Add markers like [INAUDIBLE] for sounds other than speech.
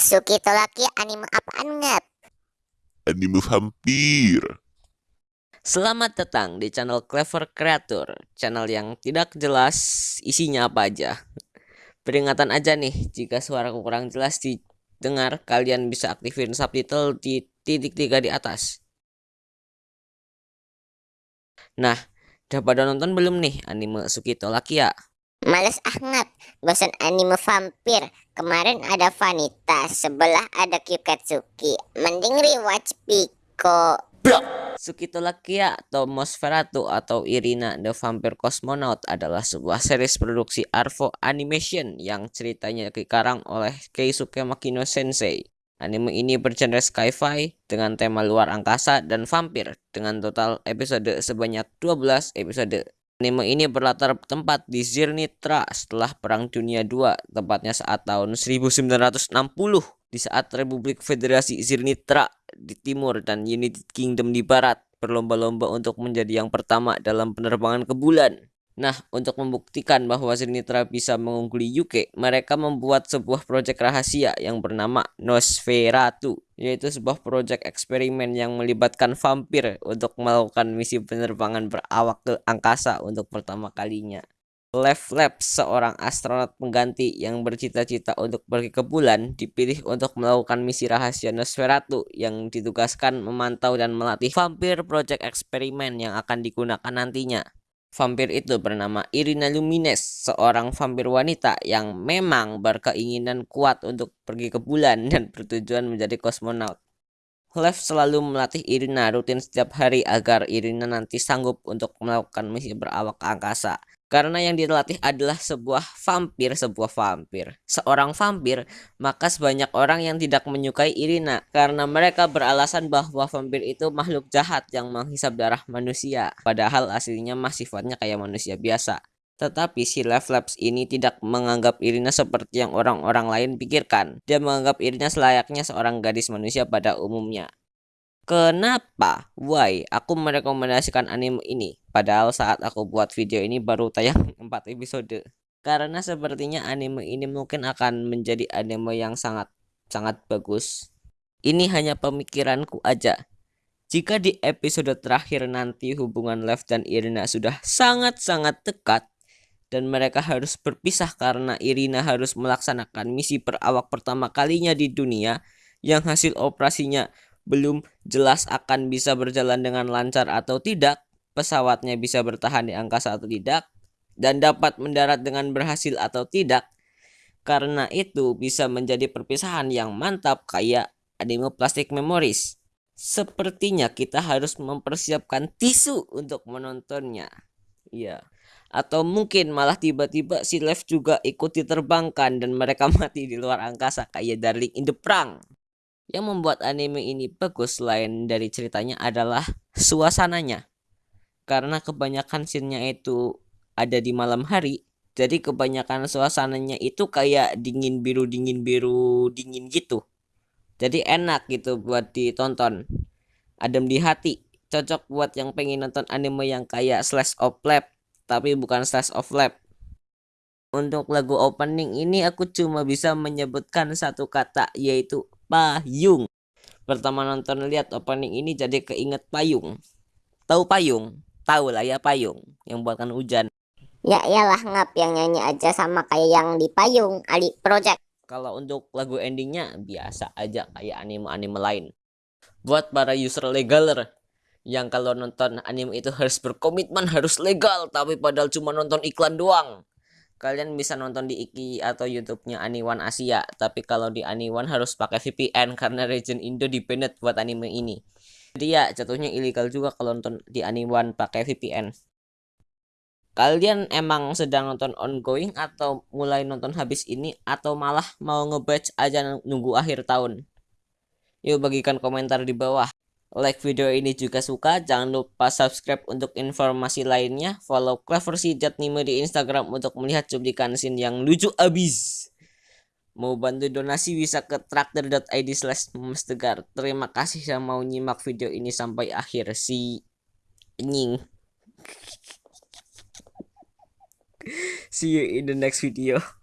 Suki Tolaki anime apaan ngap? Anime vampir. Selamat datang di channel Clever Creator, channel yang tidak jelas isinya apa aja. Peringatan aja nih, jika suara kurang jelas didengar, kalian bisa aktifin subtitle di titik tiga di atas. Nah, udah pada nonton belum nih anime Sukito Lakia? Males ngap, bosan anime vampir. Kemarin ada Vanita, sebelah ada Kyuketsuki. Mending rewatch Pico. Sukito Lakia atau Mosferatu atau Irina the Vampire Cosmonaut adalah sebuah series produksi Arvo Animation yang ceritanya dikarang oleh Keisuke Makino Sensei. Anime ini bergenre sci-fi dengan tema luar angkasa dan vampir dengan total episode sebanyak 12 episode. Anime ini berlatar tempat di Zirnitra setelah Perang Dunia II, tepatnya saat tahun 1960 di saat Republik Federasi Zirnitra di timur dan United Kingdom di barat berlomba-lomba untuk menjadi yang pertama dalam penerbangan ke bulan. Nah, untuk membuktikan bahwa Zirnitra bisa mengungguli UK, mereka membuat sebuah proyek rahasia yang bernama Nosferatu, yaitu sebuah proyek eksperimen yang melibatkan vampir untuk melakukan misi penerbangan berawak ke angkasa untuk pertama kalinya. Lev Lab, seorang astronot pengganti yang bercita-cita untuk pergi ke bulan, dipilih untuk melakukan misi rahasia Nosferatu yang ditugaskan memantau dan melatih vampir proyek eksperimen yang akan digunakan nantinya. Vampir itu bernama Irina Lumines, seorang vampir wanita yang memang berkeinginan kuat untuk pergi ke bulan dan bertujuan menjadi kosmonaut. Lev selalu melatih Irina rutin setiap hari agar Irina nanti sanggup untuk melakukan misi berawak angkasa. Karena yang dilatih adalah sebuah vampir, sebuah vampir. Seorang vampir, maka sebanyak orang yang tidak menyukai Irina. Karena mereka beralasan bahwa vampir itu makhluk jahat yang menghisap darah manusia. Padahal aslinya mah sifatnya kayak manusia biasa. Tetapi si Lev Labs ini tidak menganggap Irina seperti yang orang-orang lain pikirkan. Dia menganggap Irina selayaknya seorang gadis manusia pada umumnya. Kenapa? Why? Aku merekomendasikan anime ini. Padahal saat aku buat video ini baru tayang [LAUGHS] 4 episode. Karena sepertinya anime ini mungkin akan menjadi anime yang sangat sangat bagus. Ini hanya pemikiranku aja. Jika di episode terakhir nanti hubungan Lev dan Irina sudah sangat-sangat dekat dan mereka harus berpisah karena Irina harus melaksanakan misi perawak pertama kalinya di dunia yang hasil operasinya belum jelas akan bisa berjalan dengan lancar atau tidak, pesawatnya bisa bertahan di angkasa atau tidak, dan dapat mendarat dengan berhasil atau tidak. Karena itu bisa menjadi perpisahan yang mantap kayak anime Plastic Memories. Sepertinya kita harus mempersiapkan tisu untuk menontonnya. Iya. Atau mungkin malah tiba-tiba si Lev juga ikut diterbangkan dan mereka [LAUGHS] mati di luar angkasa kayak Darling in the Prank. Yang membuat anime ini bagus selain dari ceritanya adalah suasananya. Karena kebanyakan scene-nya itu ada di malam hari, jadi kebanyakan suasananya itu kayak dingin biru dingin biru dingin gitu. Jadi enak gitu buat ditonton. Adem di hati. Cocok buat yang pengen nonton anime yang kayak slash of lab, tapi bukan slash of lab. Untuk lagu opening ini aku cuma bisa menyebutkan satu kata yaitu payung. Pertama nonton lihat opening ini jadi keinget payung. Tahu payung? Tahu lah ya payung yang buatkan hujan. Ya iyalah ngap yang nyanyi aja sama kayak yang di payung Ali Project. Kalau untuk lagu endingnya biasa aja kayak anime-anime lain. Buat para user legaler yang kalau nonton anime itu harus berkomitmen harus legal tapi padahal cuma nonton iklan doang kalian bisa nonton di Iki atau YouTube-nya Aniwan Asia. Tapi kalau di Aniwan harus pakai VPN [LAUGHS] karena region Indo di banned buat anime ini. Jadi ya jatuhnya ilegal juga kalau nonton di Aniwan pakai VPN. Kalian emang sedang nonton ongoing atau mulai nonton habis ini atau malah mau ngebatch aja nunggu akhir tahun? Yuk bagikan komentar di bawah like video ini juga suka, jangan lupa subscribe untuk informasi lainnya, follow Clever Nimo di Instagram untuk melihat cuplikan scene yang lucu abis. Mau bantu donasi bisa ke traktor.id slash mestegar. Terima kasih yang mau nyimak video ini sampai akhir. Si nying. [LAUGHS] See you in the next video.